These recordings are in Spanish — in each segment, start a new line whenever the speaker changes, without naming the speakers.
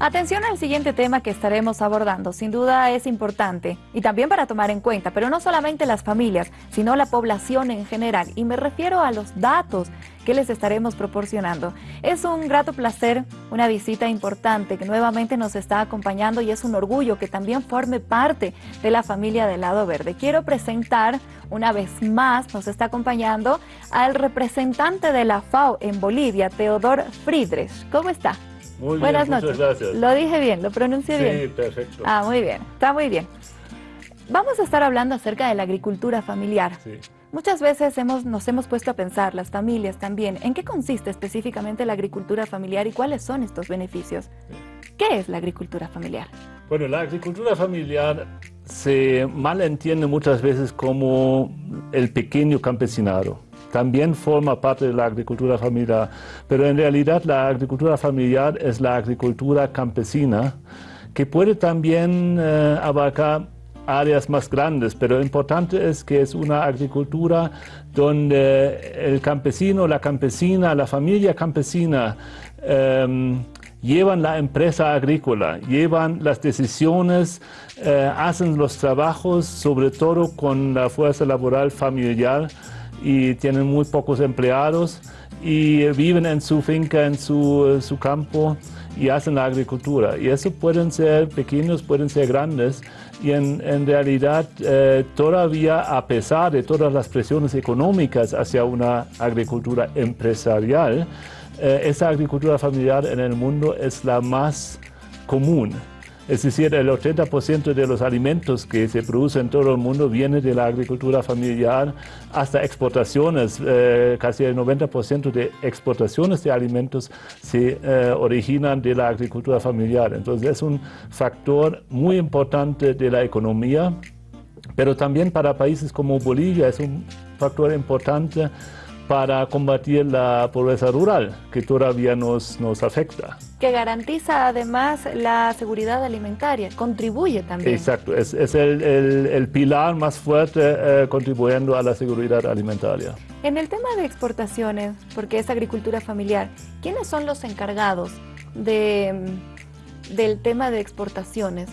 Atención al siguiente tema que estaremos abordando. Sin duda es importante y también para tomar en cuenta, pero no solamente las familias, sino la población en general. Y me refiero a los datos que les estaremos proporcionando. Es un grato placer, una visita importante que nuevamente nos está acompañando y es un orgullo que también forme parte de la familia del Lado Verde. Quiero presentar una vez más, nos está acompañando al representante de la FAO en Bolivia, Teodor Friedrich. ¿Cómo está?
Muy Buenas bien, noches. gracias.
Lo dije bien, lo pronuncié bien.
Sí, perfecto.
Ah, muy bien, está muy bien. Vamos a estar hablando acerca de la agricultura familiar. Sí. Muchas veces hemos, nos hemos puesto a pensar, las familias también, en qué consiste específicamente la agricultura familiar y cuáles son estos beneficios. ¿Qué es la agricultura familiar?
Bueno, la agricultura familiar se malentiende muchas veces como el pequeño campesinado también forma parte de la agricultura familiar, pero en realidad la agricultura familiar es la agricultura campesina, que puede también eh, abarcar áreas más grandes, pero importante es que es una agricultura donde el campesino, la campesina, la familia campesina em, llevan la empresa agrícola, llevan las decisiones, eh, hacen los trabajos, sobre todo con la fuerza laboral familiar, y tienen muy pocos empleados y viven en su finca, en su campo y hacen la agricultura. Y eso pueden ser pequeños, pueden ser grandes. Y en, en realidad eh, todavía a pesar de todas las presiones económicas hacia una agricultura empresarial, eh, esa agricultura familiar en el mundo es la más común. Es decir, el 80% de los alimentos que se producen en todo el mundo viene de la agricultura familiar hasta exportaciones. Eh, casi el 90% de exportaciones de alimentos se eh, originan de la agricultura familiar. Entonces es un factor muy importante de la economía, pero también para países como Bolivia es un factor importante para combatir la pobreza rural, que todavía nos, nos afecta.
Que garantiza además la seguridad alimentaria, contribuye también.
Exacto, es, es el, el, pilar más fuerte eh, contribuyendo a la seguridad alimentaria.
En el tema de exportaciones, porque es agricultura familiar, ¿quiénes son los encargados de, del tema de exportaciones?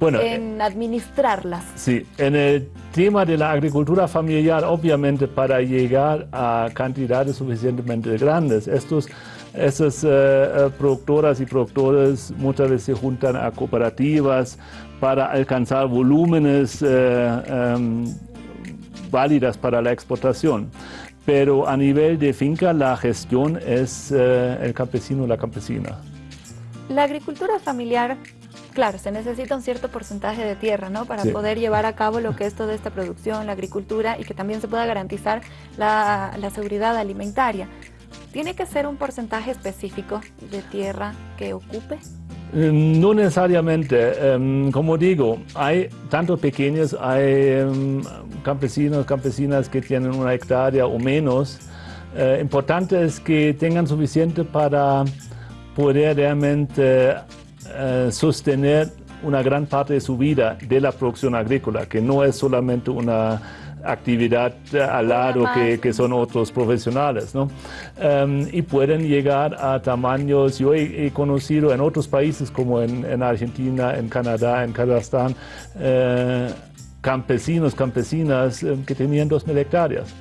Bueno, en administrarlas.
Sí, en el tema de la agricultura familiar, obviamente para llegar a cantidades suficientemente grandes, estos, esas eh, eh, productoras y productores muchas veces se juntan a cooperativas para alcanzar volúmenes eh, em, válidas para la exportación. Pero a nivel de finca la gestión es el campesino o la campesina.
La agricultura familiar Claro, se necesita un cierto porcentaje de tierra, ¿no? Para poder llevar a cabo lo que es toda esta producción, la agricultura y que también se pueda garantizar la, seguridad alimentaria. ¿Tiene que ser un porcentaje específico de tierra que ocupe?
Eh, no necesariamente. Em, como digo, hay tanto pequeños, hay em, campesinos, campesinas que tienen una hectárea o menos. Eh, importante es que tengan suficiente para poder realmente eh, sostener una gran parte de su vida de la producción agrícola, que no es solamente una actividad al lado que, que, son otros profesionales, ¿no? Em, y pueden llegar a tamaños, yo he, conocido en otros países como en, en, Argentina, en Canadá, en Kazajstán, eh, campesinos, campesinas eh, que tenían 2.000 hectáreas.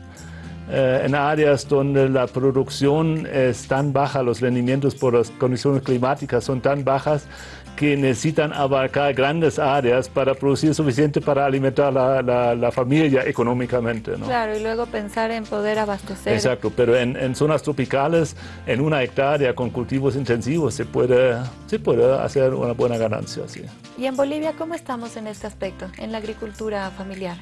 En áreas donde la producción es tan baja, los rendimientos por las condiciones climáticas son tan bajas que necesitan abarcar grandes áreas para producir suficiente para alimentar la, la, familia económicamente. ¿no?
Claro, y luego pensar en poder abastecer.
Exacto, pero en, en, zonas tropicales, en una hectárea con cultivos intensivos, se puede, se puede hacer una buena ganancia. Sí.
¿Y en Bolivia cómo estamos en este aspecto, en la agricultura familiar?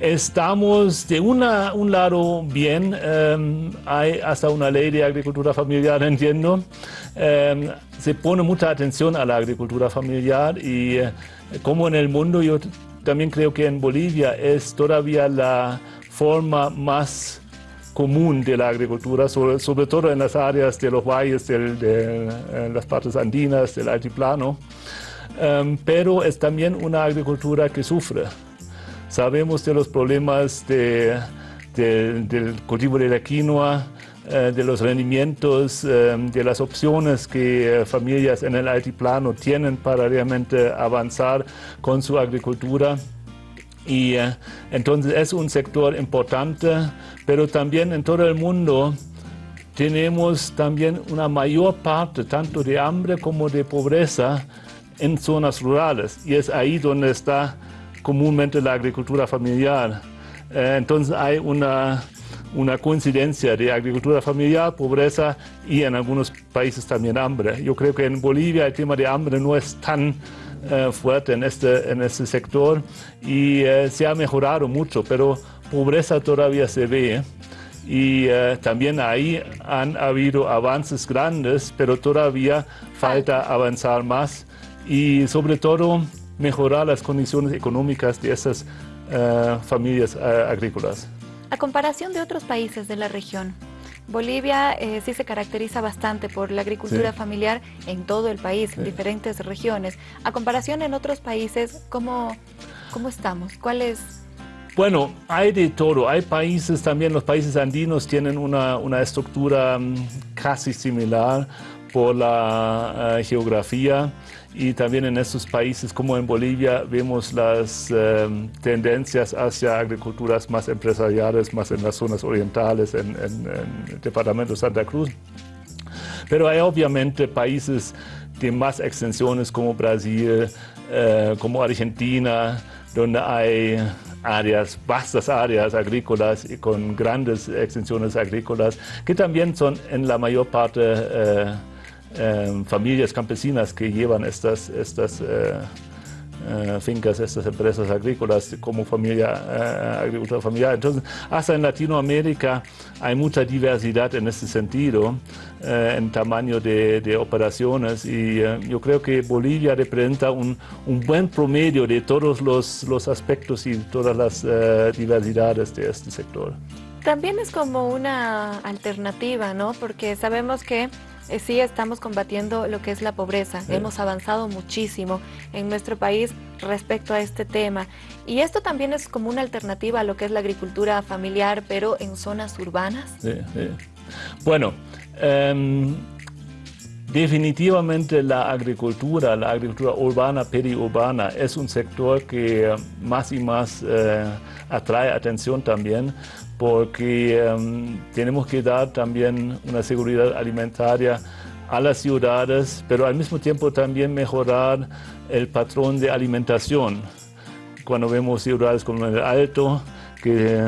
Estamos de una, un lado bien, em, hay hasta una ley de agricultura familiar, entiendo. Em, se pone mucha atención a la agricultura familiar y eh, como en el mundo, yo también creo que en Bolivia es todavía la forma más común de la agricultura, sobre, sobre todo en las áreas de los valles, de, las partes andinas, del altiplano. em, pero es también una agricultura que sufre. Sabemos de los problemas del cultivo de la quinoa, eh, de los rendimientos, em, de las opciones que eh, familias en el altiplano tienen para realmente avanzar con su agricultura. Y eh, entonces es un sector importante, pero también en todo el mundo tenemos también una mayor parte tanto de hambre como de pobreza en zonas rurales y es ahí donde está comúnmente la agricultura familiar. Eh, entonces hay una, una coincidencia de agricultura familiar, pobreza y en algunos países también hambre. Yo creo que en Bolivia el tema de hambre no es tan eh, fuerte en este, en este sector y eh, se ha mejorado mucho, pero pobreza todavía se ve y eh, también ahí han habido avances grandes, pero todavía falta avanzar más y sobre todo mejorar las condiciones económicas de esas eh, familias eh, agrícolas.
A comparación de otros países de la región, Bolivia sí se caracteriza bastante por la agricultura familiar en todo el país, en diferentes regiones. A comparación en otros países, ¿cómo, cómo estamos? ¿Cuál es
bueno, hay de todo. Hay países también, los países andinos tienen una, una estructura mm, casi similar por la uh, geografía y también en estos países como en Bolivia vemos las um, tendencias hacia agriculturas más empresariales, más en las zonas orientales, en, el departamento de Santa Cruz. Pero hay obviamente países de más extensiones como Brasil, uh, como Argentina, donde hay áreas, vastas áreas agrícolas y con grandes extensiones agrícolas, que también son en la mayor parte eh, eh, familias campesinas que llevan estas, estas eh, eh, fincas, estas empresas agrícolas como familia, eh, agricultura familiar. Entonces, hasta en Latinoamérica hay mucha diversidad en este sentido, eh, en tamaño de, operaciones y yo creo que Bolivia representa un, un buen promedio de todos los, los aspectos y todas las diversidades de este sector.
También es como una alternativa, ¿no? Porque sabemos que eh, sí estamos combatiendo lo que es la pobreza. Hemos avanzado muchísimo en nuestro país respecto a este tema. Y esto también es como una alternativa a lo que es la agricultura familiar, pero en zonas urbanas. Sí, sí.
Bueno, em, definitivamente la agricultura, la agricultura urbana, periurbana, es un sector que más y más eh, atrae atención también porque em, tenemos que dar también una seguridad alimentaria a las ciudades, pero al mismo tiempo también mejorar el patrón de alimentación. Cuando vemos ciudades como el Alto, que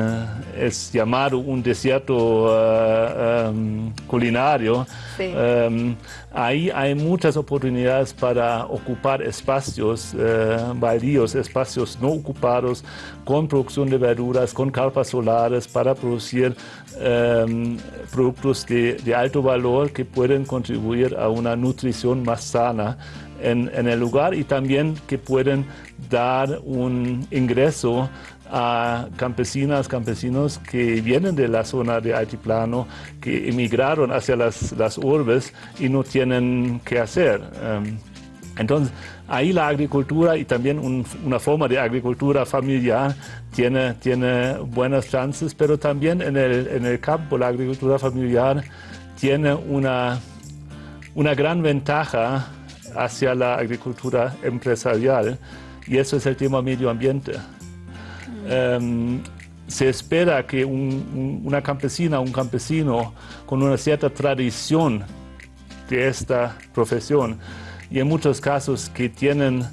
es llamado un desierto uh, um, culinario, sí. um, ahí hay muchas oportunidades para ocupar espacios uh, baldíos, espacios no ocupados, con producción de verduras, con carpas solares, para producir um, productos de, de, alto valor que pueden contribuir a una nutrición más sana en, en el lugar y también que pueden dar un ingreso a campesinas, campesinos que vienen de la zona de altiplano, que emigraron hacia las, las urbes y no tienen qué hacer. Em, entonces, ahí la agricultura y también una forma de agricultura familiar tiene, tiene buenas chances, pero también en el, en el campo la agricultura familiar tiene una, una gran ventaja hacia la agricultura empresarial y eso es el tema medio ambiente. Em, se espera que una campesina, un campesino con una cierta tradición de esta profesión y en muchos casos que tienen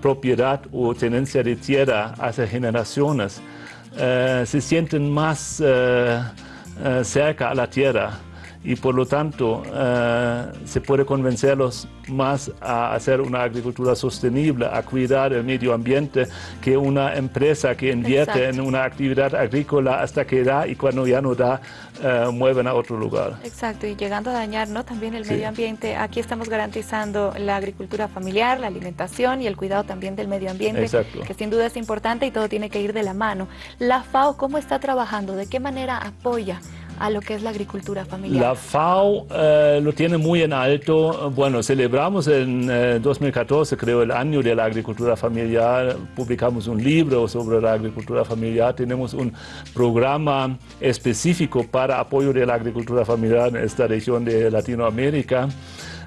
propiedad o tenencia de tierra hace generaciones, eh, se sienten más eh, eh, cerca a la tierra y por lo tanto eh, se puede convencerlos más a hacer una agricultura sostenible, a cuidar el medio ambiente, que una empresa que invierte en una actividad agrícola hasta que da y cuando ya no da, eh, mueven a otro lugar.
Exacto, y llegando a dañar ¿no? también el medio ambiente, aquí estamos garantizando la agricultura familiar, la alimentación y el cuidado también del medio ambiente, que sin duda es importante y todo tiene que ir de la mano. La FAO, ¿cómo está trabajando? ¿De qué manera apoya a lo que es la agricultura familiar?
La FAO eh, lo tiene muy en alto. Bueno, celebramos en 2014, eh, creo, el año de la agricultura familiar. Publicamos un libro sobre la agricultura familiar. Tenemos un programa específico para apoyo de la agricultura familiar en esta región de Latinoamérica.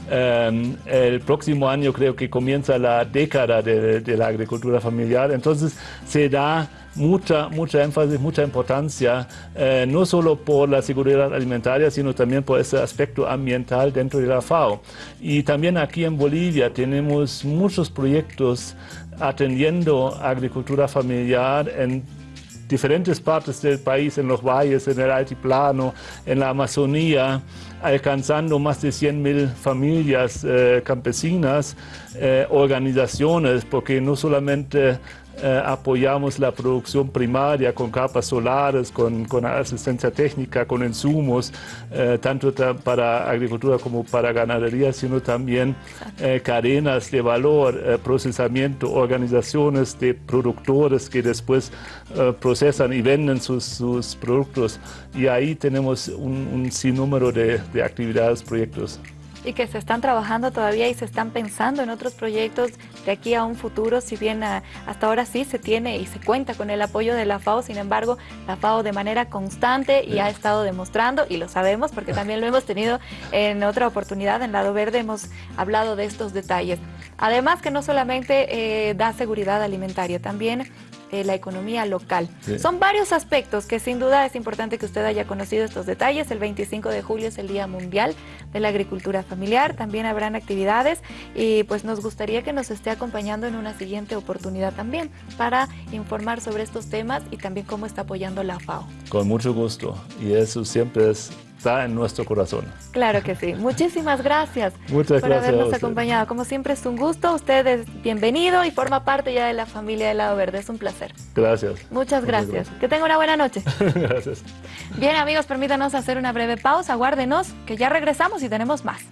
Em, el próximo año creo que comienza la década de, la agricultura familiar, entonces se da mucha, mucha énfasis, mucha importancia, eh, no solo por la seguridad alimentaria, sino también por ese aspecto ambiental dentro de la FAO. Y también aquí en Bolivia tenemos muchos proyectos atendiendo agricultura familiar en diferentes partes del país, en los valles, en el altiplano, en la Amazonía, alcanzando más de 100.000 familias eh, campesinas, eh, organizaciones, porque no solamente eh, apoyamos la producción primaria con capas solares, con, asistencia técnica, con insumos, eh, tanto para agricultura como para ganadería, sino también eh, cadenas de valor, procesamiento, organizaciones de productores que después procesan y venden sus, productos. Y ahí tenemos un, sinnúmero de, de actividades, proyectos
y que se están trabajando todavía y se están pensando en otros proyectos de aquí a un futuro, si bien ah, hasta ahora sí se tiene y se cuenta con el apoyo de la FAO, sin embargo, la FAO de manera constante y ha estado demostrando, y lo sabemos porque también lo hemos tenido en otra oportunidad, en Lado Verde hemos hablado de estos detalles. Además que no solamente eh, da seguridad alimentaria, también eh, la economía local. Son varios aspectos que sin duda es importante que usted haya conocido estos detalles. El 25 de julio es el Día Mundial de la Agricultura Familiar. También habrán actividades y pues nos gustaría que nos esté acompañando en una siguiente oportunidad también para informar sobre estos temas y también cómo está apoyando la FAO.
Con mucho gusto y eso siempre es está en nuestro corazón.
Claro que sí. Muchísimas gracias
Muchas
por habernos acompañado. Como siempre es un gusto. Usted es bienvenido y forma parte ya de la familia de Lado Verde. Es un placer.
Gracias.
Muchas gracias. Que tenga una buena noche.
gracias.
Bien amigos, permítanos hacer una breve pausa. Aguárdenos que ya regresamos y tenemos más.